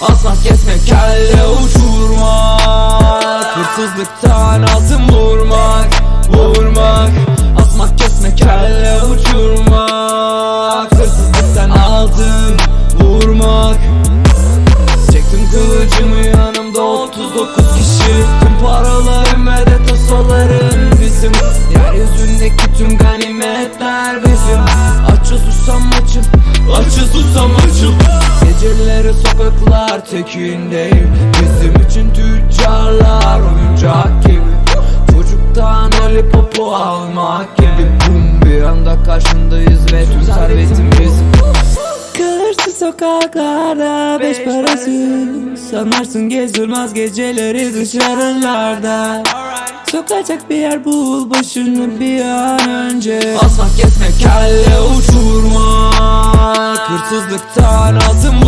Asmak kesmek kelle uçurmak. Hırsızlıktan altın vurmak Vurmak. Asmak kesmek kelle uçurmak. Hırsızlıktan altın vurmak. Çektim kılıcımı yanımda 39 kişi. Tüm paralarım ve de tasolarım bizim. Yeryüzündeki tüm ganimetler bizim. Açıl susam açıl Açıl susam açıl Geceleri sokaklar tekindeyim Bizim için tüccarlar oyuncak gibi. Çocuktan lollipopu almak gibi. Bum bir anda karşındayız ve tüm servetim bizim Kalırsın sokaklarda beş parası Sanarsın gezilmez geceleri dışarılarda. Sokacak bir yer bul başını bir an önce. Asmak kesmek kelle uçurmak Hırsızlıktan altın